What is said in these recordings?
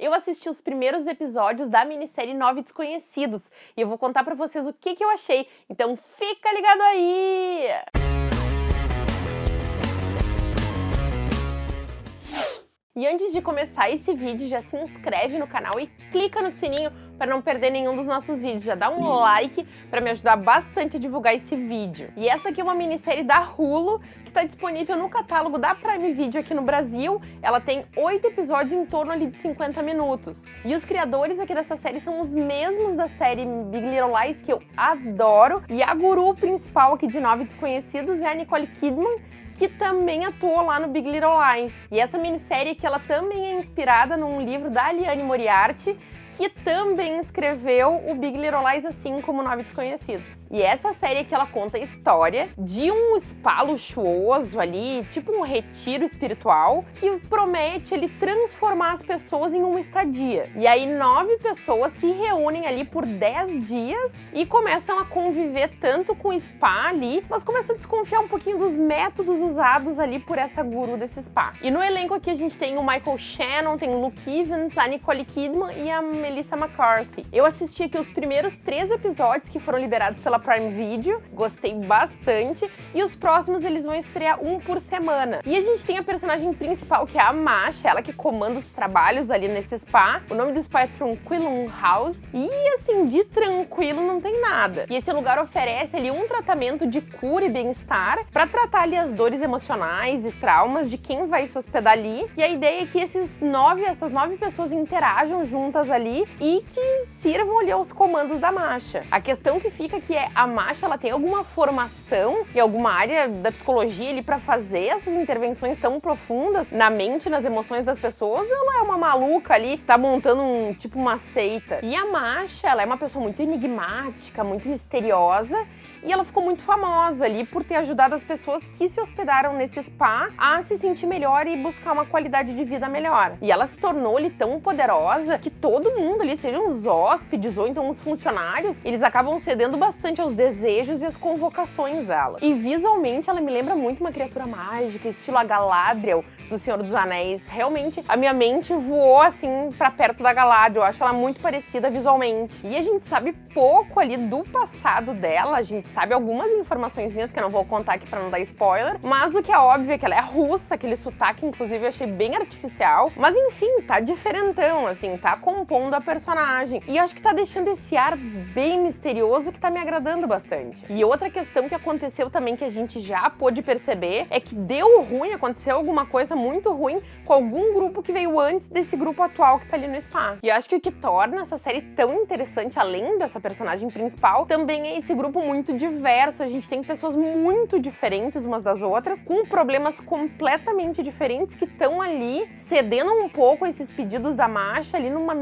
Eu assisti os primeiros episódios da minissérie Nove Desconhecidos e eu vou contar pra vocês o que, que eu achei, então fica ligado aí! E antes de começar esse vídeo, já se inscreve no canal e clica no sininho para não perder nenhum dos nossos vídeos. Já dá um like para me ajudar bastante a divulgar esse vídeo. E essa aqui é uma minissérie da Hulu, que está disponível no catálogo da Prime Video aqui no Brasil. Ela tem oito episódios em torno ali de 50 minutos. E os criadores aqui dessa série são os mesmos da série Big Little Lies, que eu adoro. E a guru principal aqui de Nove Desconhecidos é a Nicole Kidman, que também atuou lá no Big Little Lies. E essa minissérie que ela também é inspirada num livro da Liane Moriarty, que também escreveu o Big Little Lies, assim como Nove Desconhecidos. E essa série que ela conta a história de um spa luxuoso ali, tipo um retiro espiritual, que promete ele transformar as pessoas em uma estadia. E aí nove pessoas se reúnem ali por dez dias e começam a conviver tanto com o spa ali, mas começam a desconfiar um pouquinho dos métodos usados ali por essa guru desse spa. E no elenco aqui a gente tem o Michael Shannon, tem o Luke Evans, a Nicole Kidman e a Melissa McCarthy. Eu assisti aqui os primeiros três episódios que foram liberados pela Prime Video, gostei bastante, e os próximos eles vão estrear um por semana. E a gente tem a personagem principal, que é a Masha, ela que comanda os trabalhos ali nesse spa. O nome do spa é Tranquilum House, e assim, de tranquilo não tem nada. E esse lugar oferece ali um tratamento de cura e bem-estar para tratar ali as dores emocionais e traumas de quem vai se hospedar ali. E a ideia é que esses nove, essas nove pessoas interajam juntas ali e que sirvam ali aos comandos da marcha. A questão que fica que é a marcha ela tem alguma formação em alguma área da psicologia ali para fazer essas intervenções tão profundas na mente, nas emoções das pessoas, ela é uma maluca ali, tá montando um tipo uma seita. E a marcha, ela é uma pessoa muito enigmática, muito misteriosa, e ela ficou muito famosa ali por ter ajudado as pessoas que se hospedaram nesse spa a se sentir melhor e buscar uma qualidade de vida melhor. E ela se tornou ali tão poderosa que todo mundo ali, sejam os hóspedes ou então os funcionários, eles acabam cedendo bastante aos desejos e às convocações dela. E visualmente ela me lembra muito uma criatura mágica, estilo a Galadriel do Senhor dos Anéis. Realmente, a minha mente voou assim pra perto da Galadriel, eu acho ela muito parecida visualmente. E a gente sabe pouco ali do passado dela, a gente sabe algumas informações que eu não vou contar aqui pra não dar spoiler, mas o que é óbvio é que ela é russa, aquele sotaque inclusive eu achei bem artificial, mas enfim, tá diferentão, assim, tá compondo a personagem. E acho que tá deixando esse ar bem misterioso que tá me agradando bastante. E outra questão que aconteceu também que a gente já pôde perceber é que deu ruim, aconteceu alguma coisa muito ruim com algum grupo que veio antes desse grupo atual que tá ali no spa. E acho que o que torna essa série tão interessante, além dessa personagem principal, também é esse grupo muito diverso. A gente tem pessoas muito diferentes umas das outras, com problemas completamente diferentes que estão ali cedendo um pouco a esses pedidos da marcha ali numa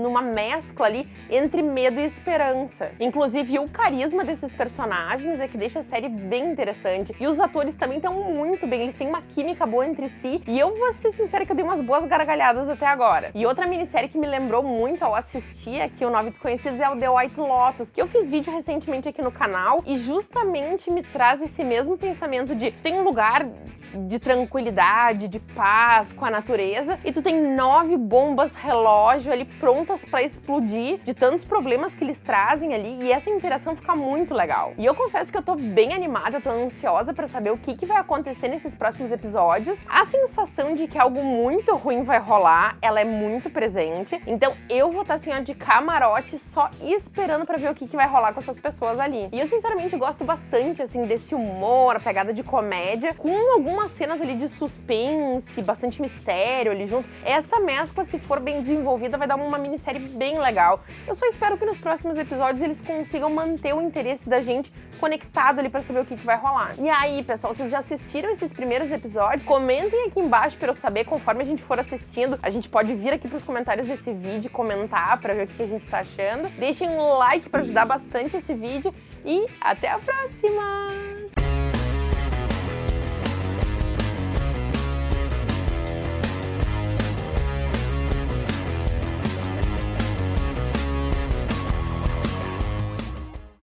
numa mescla ali entre medo e esperança. Inclusive, o carisma desses personagens é que deixa a série bem interessante. E os atores também estão muito bem, eles têm uma química boa entre si. E eu vou ser sincera que eu dei umas boas gargalhadas até agora. E outra minissérie que me lembrou muito ao assistir aqui o Nove Desconhecidos é o The White Lotus, que eu fiz vídeo recentemente aqui no canal e justamente me traz esse mesmo pensamento de tem um lugar de tranquilidade, de paz com a natureza e tu tem nove bombas relógio ali prontas para explodir de tantos problemas que eles trazem ali e essa interação fica muito legal. E eu confesso que eu tô bem animada, tô ansiosa para saber o que, que vai acontecer nesses próximos episódios. A sensação de que algo muito ruim vai rolar, ela é muito presente, então eu vou estar tá, assim, ó, de camarote só esperando para ver o que, que vai rolar com essas pessoas ali. E eu sinceramente gosto bastante assim desse humor, a pegada de comédia, com algumas cenas ali de suspense, bastante mistério ali junto. Essa mescla, se for bem desenvolvida, vai dar uma minissérie bem legal. Eu só espero que nos próximos episódios eles consigam manter o interesse da gente conectado ali pra saber o que, que vai rolar. E aí, pessoal, vocês já assistiram esses primeiros episódios? Comentem aqui embaixo pra eu saber, conforme a gente for assistindo, a gente pode vir aqui pros comentários desse vídeo comentar pra ver o que a gente tá achando. Deixem um like pra ajudar bastante esse vídeo e até a próxima!